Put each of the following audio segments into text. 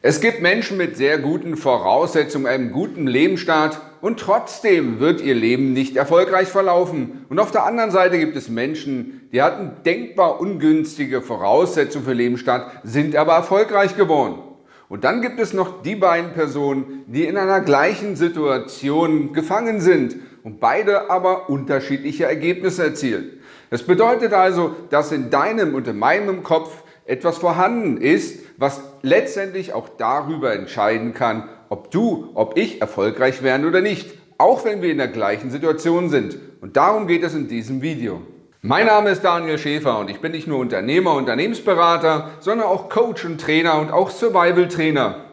Es gibt Menschen mit sehr guten Voraussetzungen, einem guten Lebensstart und trotzdem wird ihr Leben nicht erfolgreich verlaufen. Und auf der anderen Seite gibt es Menschen, die hatten denkbar ungünstige Voraussetzungen für Lebensstart, sind aber erfolgreich geworden. Und dann gibt es noch die beiden Personen, die in einer gleichen Situation gefangen sind und beide aber unterschiedliche Ergebnisse erzielen. Das bedeutet also, dass in deinem und in meinem Kopf etwas vorhanden ist, was letztendlich auch darüber entscheiden kann, ob du, ob ich erfolgreich werden oder nicht, auch wenn wir in der gleichen Situation sind. Und darum geht es in diesem Video. Mein Name ist Daniel Schäfer und ich bin nicht nur Unternehmer, Unternehmensberater, sondern auch Coach und Trainer und auch Survival-Trainer.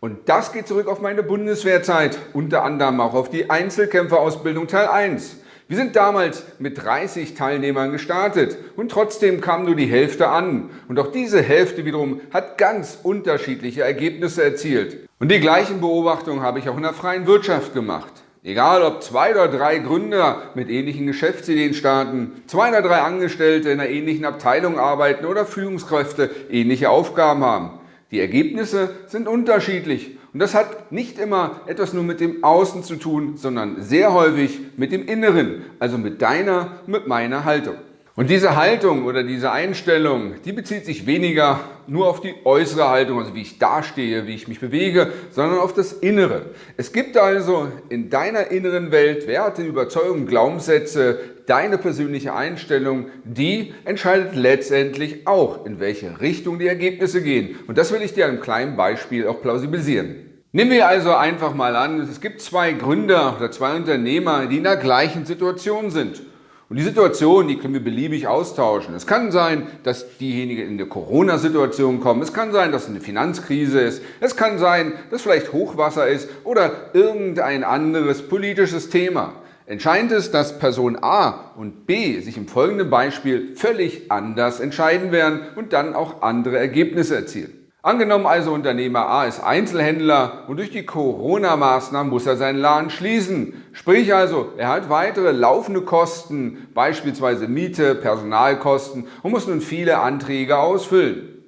Und das geht zurück auf meine Bundeswehrzeit, unter anderem auch auf die Einzelkämpferausbildung Teil 1. Wir sind damals mit 30 Teilnehmern gestartet und trotzdem kam nur die Hälfte an. Und auch diese Hälfte wiederum hat ganz unterschiedliche Ergebnisse erzielt. Und die gleichen Beobachtungen habe ich auch in der freien Wirtschaft gemacht. Egal ob zwei oder drei Gründer mit ähnlichen Geschäftsideen starten, zwei oder drei Angestellte in einer ähnlichen Abteilung arbeiten oder Führungskräfte ähnliche Aufgaben haben. Die Ergebnisse sind unterschiedlich und das hat nicht immer etwas nur mit dem Außen zu tun, sondern sehr häufig mit dem Inneren, also mit deiner, mit meiner Haltung. Und diese Haltung oder diese Einstellung, die bezieht sich weniger nur auf die äußere Haltung, also wie ich dastehe, wie ich mich bewege, sondern auf das Innere. Es gibt also in deiner inneren Welt Werte, Überzeugungen, Glaubenssätze, deine persönliche Einstellung, die entscheidet letztendlich auch, in welche Richtung die Ergebnisse gehen. Und das will ich dir an einem kleinen Beispiel auch plausibilisieren. Nehmen wir also einfach mal an, es gibt zwei Gründer oder zwei Unternehmer, die in der gleichen Situation sind. Und die Situation, die können wir beliebig austauschen. Es kann sein, dass diejenigen in eine Corona-Situation kommen. Es kann sein, dass es eine Finanzkrise ist. Es kann sein, dass vielleicht Hochwasser ist oder irgendein anderes politisches Thema. Entscheidend ist, dass Person A und B sich im folgenden Beispiel völlig anders entscheiden werden und dann auch andere Ergebnisse erzielen. Angenommen also Unternehmer A ist Einzelhändler und durch die Corona-Maßnahmen muss er seinen Laden schließen. Sprich also, er hat weitere laufende Kosten, beispielsweise Miete, Personalkosten und muss nun viele Anträge ausfüllen.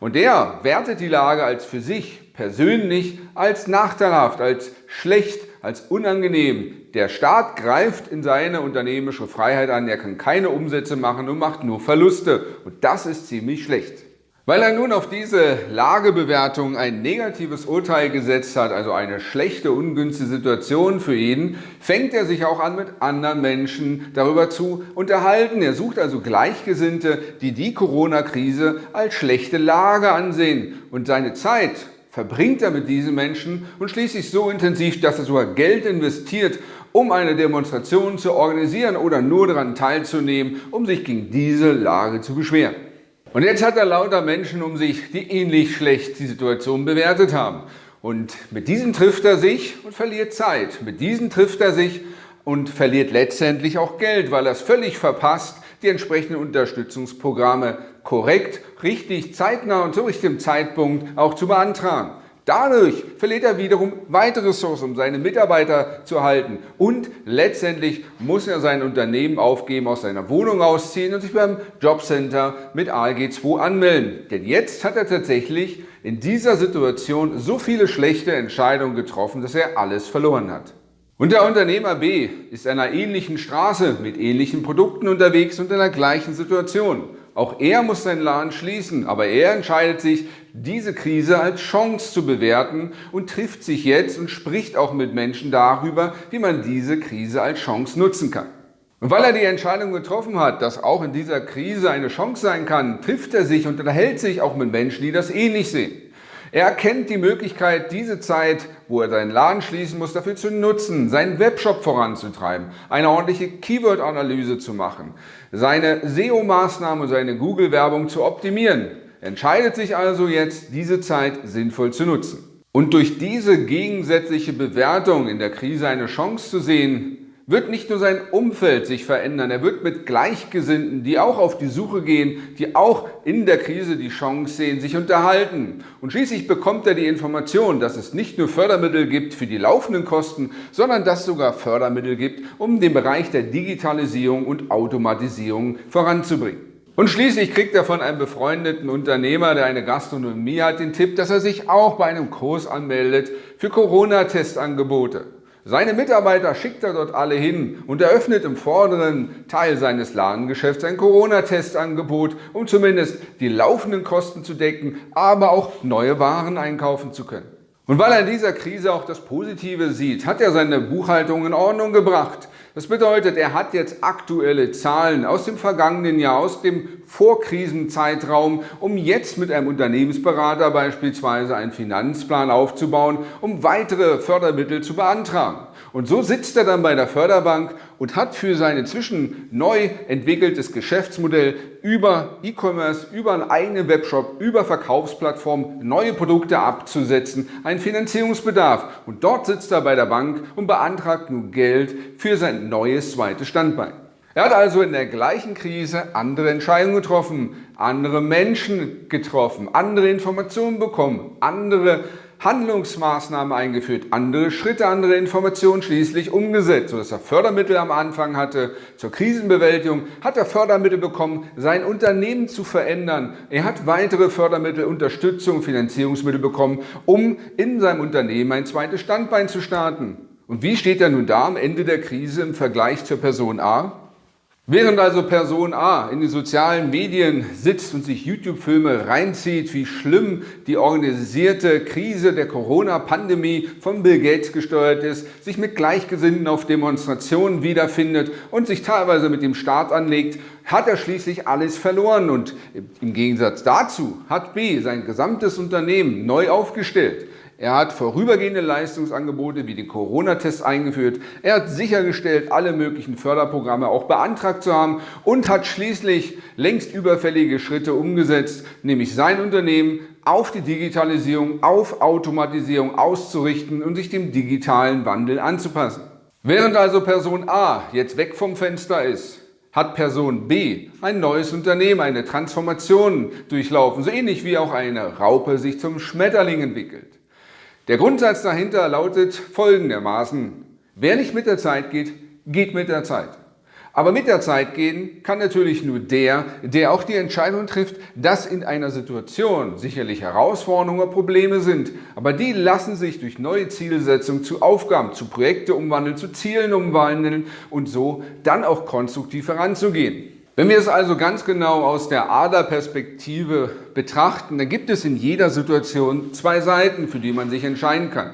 Und der wertet die Lage als für sich persönlich als nachteilhaft, als schlecht, als unangenehm. Der Staat greift in seine unternehmerische Freiheit an, er kann keine Umsätze machen und macht nur Verluste. Und das ist ziemlich schlecht. Weil er nun auf diese Lagebewertung ein negatives Urteil gesetzt hat, also eine schlechte, ungünstige Situation für ihn, fängt er sich auch an, mit anderen Menschen darüber zu unterhalten. Er sucht also Gleichgesinnte, die die Corona-Krise als schlechte Lage ansehen. Und seine Zeit verbringt er mit diesen Menschen und schließlich so intensiv, dass er sogar Geld investiert, um eine Demonstration zu organisieren oder nur daran teilzunehmen, um sich gegen diese Lage zu beschweren. Und jetzt hat er lauter Menschen um sich, die ähnlich schlecht die Situation bewertet haben. Und mit diesen trifft er sich und verliert Zeit. Mit diesen trifft er sich und verliert letztendlich auch Geld, weil er es völlig verpasst, die entsprechenden Unterstützungsprogramme korrekt, richtig, zeitnah und zu richtigem Zeitpunkt auch zu beantragen. Dadurch verliert er wiederum weitere Ressourcen, um seine Mitarbeiter zu halten. Und letztendlich muss er sein Unternehmen aufgeben, aus seiner Wohnung ausziehen und sich beim Jobcenter mit ALG 2 anmelden. Denn jetzt hat er tatsächlich in dieser Situation so viele schlechte Entscheidungen getroffen, dass er alles verloren hat. Und der Unternehmer B ist einer ähnlichen Straße mit ähnlichen Produkten unterwegs und in der gleichen Situation. Auch er muss seinen Laden schließen, aber er entscheidet sich, diese Krise als Chance zu bewerten und trifft sich jetzt und spricht auch mit Menschen darüber, wie man diese Krise als Chance nutzen kann. Und weil er die Entscheidung getroffen hat, dass auch in dieser Krise eine Chance sein kann, trifft er sich und unterhält sich auch mit Menschen, die das ähnlich sehen. Er erkennt die Möglichkeit, diese Zeit, wo er seinen Laden schließen muss, dafür zu nutzen, seinen Webshop voranzutreiben, eine ordentliche Keyword-Analyse zu machen, seine SEO-Maßnahmen und seine Google-Werbung zu optimieren. Er entscheidet sich also jetzt, diese Zeit sinnvoll zu nutzen. Und durch diese gegensätzliche Bewertung in der Krise eine Chance zu sehen, wird nicht nur sein Umfeld sich verändern, er wird mit Gleichgesinnten, die auch auf die Suche gehen, die auch in der Krise die Chance sehen, sich unterhalten. Und schließlich bekommt er die Information, dass es nicht nur Fördermittel gibt für die laufenden Kosten, sondern dass es sogar Fördermittel gibt, um den Bereich der Digitalisierung und Automatisierung voranzubringen. Und schließlich kriegt er von einem befreundeten Unternehmer, der eine Gastronomie hat, den Tipp, dass er sich auch bei einem Kurs anmeldet für Corona-Testangebote. Seine Mitarbeiter schickt er dort alle hin und eröffnet im vorderen Teil seines Ladengeschäfts ein Corona-Testangebot, um zumindest die laufenden Kosten zu decken, aber auch neue Waren einkaufen zu können. Und weil er in dieser Krise auch das Positive sieht, hat er seine Buchhaltung in Ordnung gebracht. Das bedeutet, er hat jetzt aktuelle Zahlen aus dem vergangenen Jahr, aus dem Vorkrisenzeitraum, um jetzt mit einem Unternehmensberater beispielsweise einen Finanzplan aufzubauen, um weitere Fördermittel zu beantragen. Und so sitzt er dann bei der Förderbank und hat für sein inzwischen neu entwickeltes Geschäftsmodell über E-Commerce, über einen eigenen Webshop, über Verkaufsplattformen neue Produkte abzusetzen, einen Finanzierungsbedarf. Und dort sitzt er bei der Bank und beantragt nun Geld für sein neues zweites Standbein. Er hat also in der gleichen Krise andere Entscheidungen getroffen, andere Menschen getroffen, andere Informationen bekommen, andere Handlungsmaßnahmen eingeführt, andere Schritte, andere Informationen schließlich umgesetzt, sodass er Fördermittel am Anfang hatte zur Krisenbewältigung, hat er Fördermittel bekommen, sein Unternehmen zu verändern. Er hat weitere Fördermittel, Unterstützung, Finanzierungsmittel bekommen, um in seinem Unternehmen ein zweites Standbein zu starten. Und wie steht er nun da am Ende der Krise im Vergleich zur Person A? Während also Person A in den sozialen Medien sitzt und sich YouTube-Filme reinzieht, wie schlimm die organisierte Krise der Corona-Pandemie von Bill Gates gesteuert ist, sich mit Gleichgesinnten auf Demonstrationen wiederfindet und sich teilweise mit dem Staat anlegt, hat er schließlich alles verloren und im Gegensatz dazu hat B sein gesamtes Unternehmen neu aufgestellt. Er hat vorübergehende Leistungsangebote wie den Corona-Test eingeführt. Er hat sichergestellt, alle möglichen Förderprogramme auch beantragt zu haben und hat schließlich längst überfällige Schritte umgesetzt, nämlich sein Unternehmen auf die Digitalisierung, auf Automatisierung auszurichten und sich dem digitalen Wandel anzupassen. Während also Person A jetzt weg vom Fenster ist, hat Person B ein neues Unternehmen, eine Transformation durchlaufen, so ähnlich wie auch eine Raupe sich zum Schmetterling entwickelt. Der Grundsatz dahinter lautet folgendermaßen, wer nicht mit der Zeit geht, geht mit der Zeit. Aber mit der Zeit gehen kann natürlich nur der, der auch die Entscheidung trifft, dass in einer Situation sicherlich Herausforderungen oder Probleme sind, aber die lassen sich durch neue Zielsetzungen zu Aufgaben, zu Projekte umwandeln, zu Zielen umwandeln und so dann auch konstruktiv heranzugehen. Wenn wir es also ganz genau aus der Aderperspektive betrachten, dann gibt es in jeder Situation zwei Seiten, für die man sich entscheiden kann.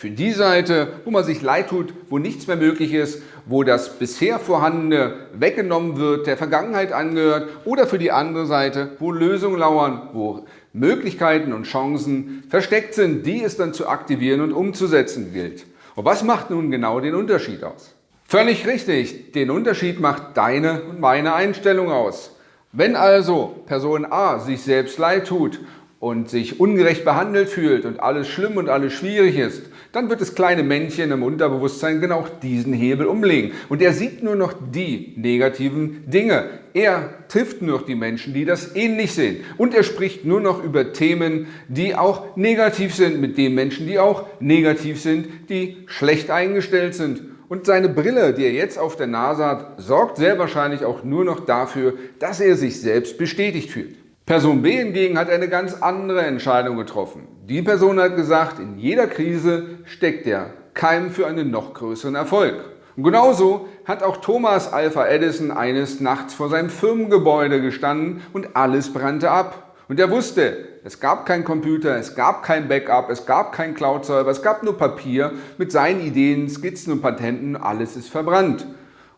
Für die Seite, wo man sich leid tut, wo nichts mehr möglich ist, wo das bisher Vorhandene weggenommen wird, der Vergangenheit angehört, oder für die andere Seite, wo Lösungen lauern, wo Möglichkeiten und Chancen versteckt sind, die es dann zu aktivieren und umzusetzen gilt. Und was macht nun genau den Unterschied aus? Völlig richtig, den Unterschied macht deine und meine Einstellung aus. Wenn also Person A sich selbst leid tut und sich ungerecht behandelt fühlt und alles schlimm und alles schwierig ist, dann wird das kleine Männchen im Unterbewusstsein genau diesen Hebel umlegen. Und er sieht nur noch die negativen Dinge. Er trifft nur noch die Menschen, die das ähnlich sehen. Und er spricht nur noch über Themen, die auch negativ sind, mit den Menschen, die auch negativ sind, die schlecht eingestellt sind. Und seine Brille, die er jetzt auf der Nase hat, sorgt sehr wahrscheinlich auch nur noch dafür, dass er sich selbst bestätigt fühlt. Person B hingegen hat eine ganz andere Entscheidung getroffen. Die Person hat gesagt, in jeder Krise steckt der Keim für einen noch größeren Erfolg. Und genauso hat auch Thomas Alpha Edison eines Nachts vor seinem Firmengebäude gestanden und alles brannte ab. Und er wusste, es gab keinen Computer, es gab kein Backup, es gab keinen Cloud-Server, es gab nur Papier mit seinen Ideen, Skizzen und Patenten, alles ist verbrannt.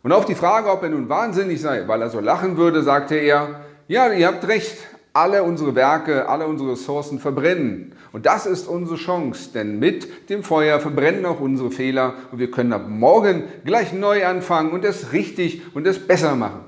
Und auf die Frage, ob er nun wahnsinnig sei, weil er so lachen würde, sagte er, ja, ihr habt recht, alle unsere Werke, alle unsere Ressourcen verbrennen. Und das ist unsere Chance, denn mit dem Feuer verbrennen auch unsere Fehler und wir können ab morgen gleich neu anfangen und es richtig und es besser machen.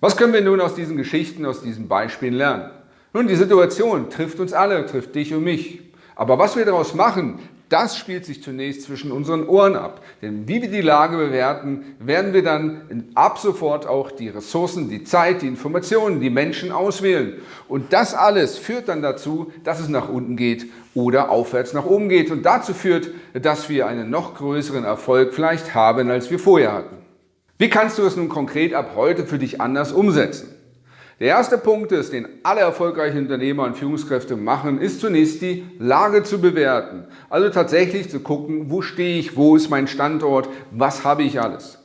Was können wir nun aus diesen Geschichten, aus diesen Beispielen lernen? Nun, die Situation trifft uns alle, trifft dich und mich. Aber was wir daraus machen, das spielt sich zunächst zwischen unseren Ohren ab. Denn wie wir die Lage bewerten, werden wir dann ab sofort auch die Ressourcen, die Zeit, die Informationen, die Menschen auswählen. Und das alles führt dann dazu, dass es nach unten geht oder aufwärts nach oben geht. Und dazu führt, dass wir einen noch größeren Erfolg vielleicht haben, als wir vorher hatten. Wie kannst du es nun konkret ab heute für dich anders umsetzen? Der erste Punkt ist, den alle erfolgreichen Unternehmer und Führungskräfte machen, ist zunächst die Lage zu bewerten. Also tatsächlich zu gucken, wo stehe ich, wo ist mein Standort, was habe ich alles.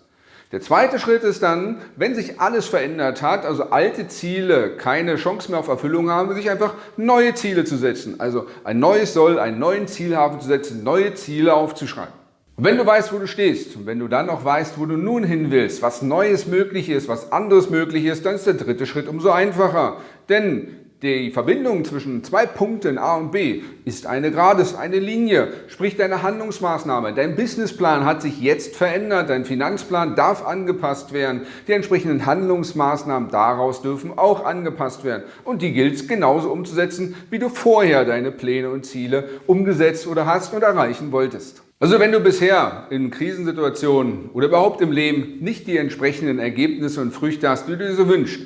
Der zweite Schritt ist dann, wenn sich alles verändert hat, also alte Ziele keine Chance mehr auf Erfüllung haben, sich einfach neue Ziele zu setzen. Also ein neues Soll, einen neuen Zielhafen zu setzen, neue Ziele aufzuschreiben. Und wenn du weißt, wo du stehst und wenn du dann auch weißt, wo du nun hin willst, was Neues möglich ist, was anderes möglich ist, dann ist der dritte Schritt umso einfacher. Denn die Verbindung zwischen zwei Punkten A und B ist eine Grades, eine Linie, sprich deine Handlungsmaßnahme. Dein Businessplan hat sich jetzt verändert, dein Finanzplan darf angepasst werden, die entsprechenden Handlungsmaßnahmen daraus dürfen auch angepasst werden. Und die gilt es genauso umzusetzen, wie du vorher deine Pläne und Ziele umgesetzt oder hast und erreichen wolltest. Also wenn du bisher in Krisensituationen oder überhaupt im Leben nicht die entsprechenden Ergebnisse und Früchte hast, die du dir so wünschst,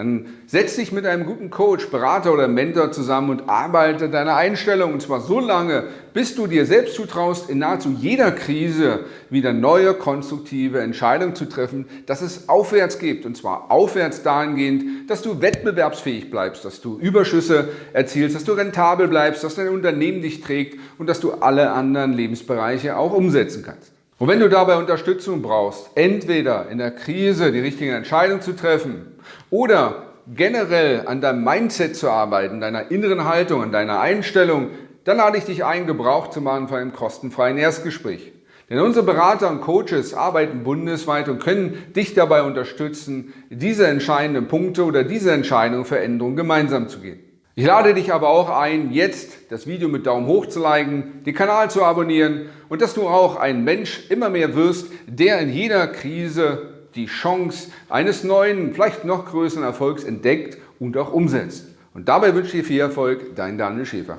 dann setz dich mit einem guten Coach, Berater oder Mentor zusammen und arbeite deine Einstellung und zwar so lange, bis du dir selbst zutraust, in nahezu jeder Krise wieder neue, konstruktive Entscheidungen zu treffen, dass es aufwärts geht und zwar aufwärts dahingehend, dass du wettbewerbsfähig bleibst, dass du Überschüsse erzielst, dass du rentabel bleibst, dass dein Unternehmen dich trägt und dass du alle anderen Lebensbereiche auch umsetzen kannst. Und wenn du dabei Unterstützung brauchst, entweder in der Krise die richtige Entscheidung zu treffen oder generell an deinem Mindset zu arbeiten, deiner inneren Haltung, an deiner Einstellung, dann lade ich dich ein, Gebrauch zu machen von einem kostenfreien Erstgespräch. Denn unsere Berater und Coaches arbeiten bundesweit und können dich dabei unterstützen, diese entscheidenden Punkte oder diese Entscheidung Veränderung gemeinsam zu gehen. Ich lade dich aber auch ein, jetzt das Video mit Daumen hoch zu liken, den Kanal zu abonnieren und dass du auch ein Mensch immer mehr wirst, der in jeder Krise die Chance eines neuen, vielleicht noch größeren Erfolgs entdeckt und auch umsetzt. Und dabei wünsche ich dir viel Erfolg, dein Daniel Schäfer.